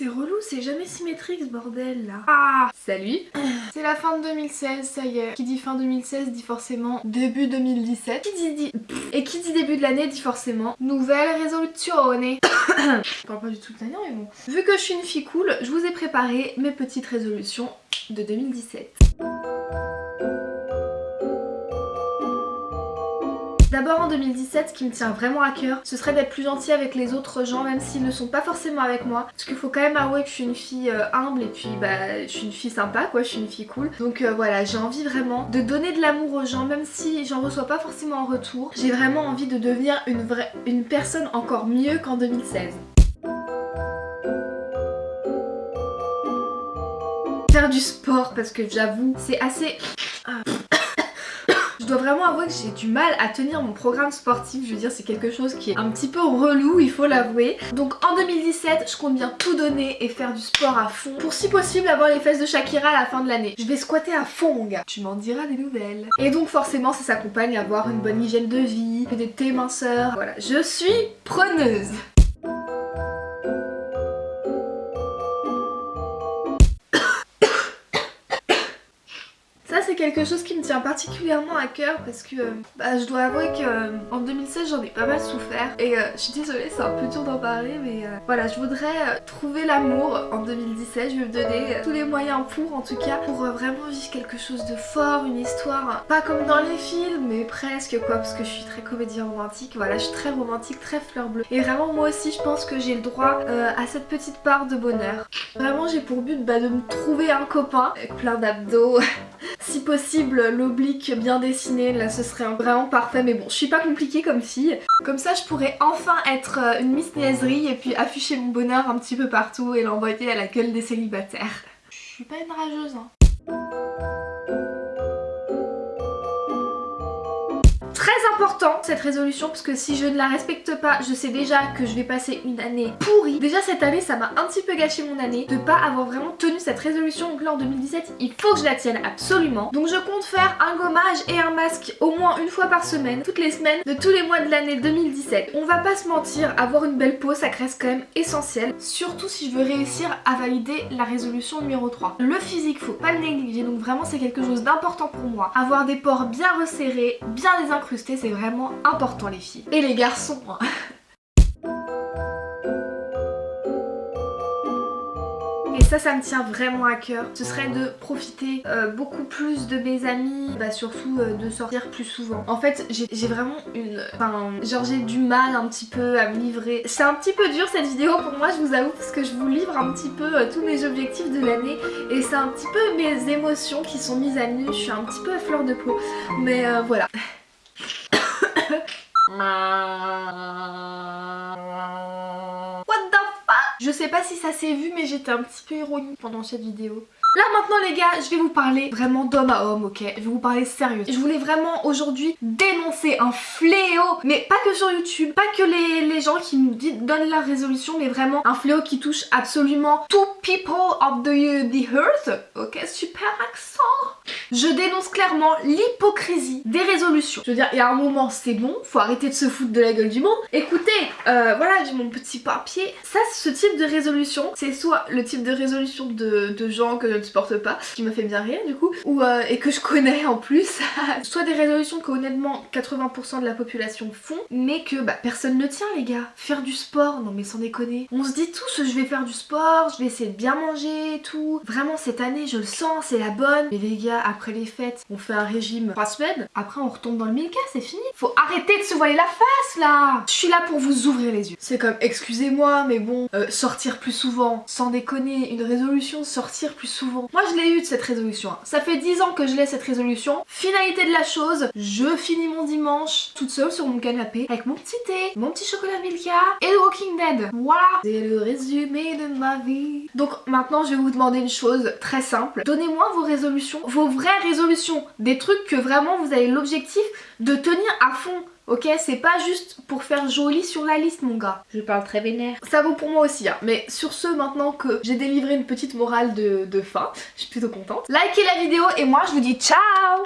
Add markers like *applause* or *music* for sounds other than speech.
C'est relou, c'est jamais symétrique ce bordel là. Ah Salut *clears throat* C'est la fin de 2016, ça y est. Qui dit fin 2016 dit forcément début 2017. Qui dit, dit... Et qui dit début de l'année dit forcément nouvelle résolution. *coughs* je parle pas du tout de l'année mais bon. Vu que je suis une fille cool, je vous ai préparé mes petites résolutions de 2017. En 2017, ce qui me tient vraiment à cœur, ce serait d'être plus gentil avec les autres gens, même s'ils ne sont pas forcément avec moi. Parce qu'il faut quand même avouer que je suis une fille euh, humble et puis bah je suis une fille sympa quoi, je suis une fille cool. Donc euh, voilà, j'ai envie vraiment de donner de l'amour aux gens, même si j'en reçois pas forcément en retour. J'ai vraiment envie de devenir une, vraie, une personne encore mieux qu'en 2016. Faire du sport parce que j'avoue, c'est assez... Ah dois vraiment avouer que j'ai du mal à tenir mon programme sportif. Je veux dire, c'est quelque chose qui est un petit peu relou, il faut l'avouer. Donc en 2017, je compte bien tout donner et faire du sport à fond. Pour si possible avoir les fesses de Shakira à la fin de l'année. Je vais squatter à fond gars. Tu m'en diras des nouvelles. Et donc forcément, ça s'accompagne à avoir une bonne hygiène de vie, des thés minceurs. Voilà, je suis preneuse. Quelque chose qui me tient particulièrement à cœur parce que euh, bah, je dois avouer que euh, en 2016 j'en ai pas mal souffert. Et euh, je suis désolée c'est un peu dur d'en parler mais voilà je voudrais trouver l'amour en 2017 je vais me donner tous les moyens pour en tout cas pour vraiment vivre quelque chose de fort une histoire pas comme dans les films mais presque quoi parce que je suis très comédie romantique. Voilà je suis très romantique très fleur bleue. Et vraiment moi aussi je pense que j'ai le droit à cette petite part de bonheur. Vraiment j'ai pour but bah, de me trouver un copain avec plein d'abdos *laughs* si possible l'oblique bien dessiné, là ce serait vraiment parfait mais bon je suis pas compliquée comme fille. Comme ça je pourrais enfin être euh, une Miss Niaiserie et puis afficher mon bonheur un petit peu partout et l'envoyer à la gueule des célibataires. Je suis pas une rageuse hein. important cette résolution parce que si je ne la respecte pas, je sais déjà que je vais passer une année pourrie. Déjà cette année ça m'a un petit peu gâché mon année de pas avoir vraiment tenu cette résolution donc là en 2017 il faut que je la tienne absolument. Donc je compte faire un gommage et un masque au moins une fois par semaine, toutes les semaines de tous les mois de l'année 2017. On va pas se mentir, avoir une belle peau ça reste quand même essentiel, surtout si je veux réussir à valider la résolution numéro 3. Le physique faut pas le négliger donc vraiment c'est quelque chose d'important pour moi. Avoir des pores bien resserrés, bien désincrustés c'est vraiment important les filles. Et les garçons hein. *laughs* Et ça, ça me tient vraiment à cœur. Ce serait de profiter euh, beaucoup plus de mes amis, bah surtout euh, de sortir plus souvent. En fait, j'ai vraiment une... Enfin, genre j'ai du mal un petit peu à me livrer. C'est un petit peu dur cette vidéo pour moi, je vous avoue, parce que je vous livre un petit peu euh, tous mes objectifs de l'année. Et c'est un petit peu mes émotions qui sont mises à nu. Je suis un petit peu à fleur de peau. Mais voilà. *coughs* Je sais pas si ça s'est vu mais j'étais un petit peu ironique pendant cette vidéo. Là maintenant les gars, je vais vous parler vraiment d'homme à homme, ok? Je vais vous parler sérieux. Je voulais vraiment aujourd'hui dénoncer un fléau, mais pas que sur YouTube, pas que les, les gens qui nous donnent la résolution, mais vraiment un fléau qui touche absolument tout people of the, the earth. Ok, super accent je dénonce clairement l'hypocrisie des résolutions. Je veux dire, il y a un moment, c'est bon, faut arrêter de se foutre de la gueule du monde. Écoutez, euh, voilà, j'ai mon petit papier. Ça, ce type de résolution, c'est soit le type de résolution de, gens que ne supporte pas, ce qui me fait bien rire du coup, ou euh, et que je connais en plus, *laughs* soit des résolutions que honnêtement 80% de la population font, mais que bah, personne ne tient les gars. Faire du sport, non mais sans déconner. On se dit tous, je vais faire du sport, je vais essayer de bien manger et tout. Vraiment cette année, je le sens, c'est la bonne. Mais les gars, après les fêtes, on fait un régime 3 semaines, après on retombe dans le mille c'est fini. Faut arrêter de se voiler la face là Je suis là pour vous ouvrir les yeux. C'est comme, excusez-moi, mais bon, euh, sortir plus souvent, sans déconner, une résolution, sortir plus souvent. Moi je l'ai eu de cette résolution. Ça fait 10 ans que je l'ai cette résolution. Finalité de la chose, je finis mon dimanche toute seule sur mon canapé avec mon petit thé, mon petit chocolat Milka et The Walking Dead. Voilà C'est le résumé de ma vie. Donc maintenant je vais vous demander une chose très simple. Donnez-moi vos résolutions, vos vraies résolutions, des trucs que vraiment vous avez l'objectif de tenir à fond. Ok, c'est pas juste pour faire joli sur la liste mon gars. Je parle très vénère. Ça vaut pour moi aussi hein. Mais sur ce, maintenant que j'ai délivré une petite morale de, de fin, je suis plutôt contente. Likez la vidéo et moi je vous dis ciao